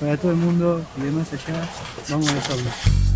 Para todo el mundo y de más allá, vamos a Sauna.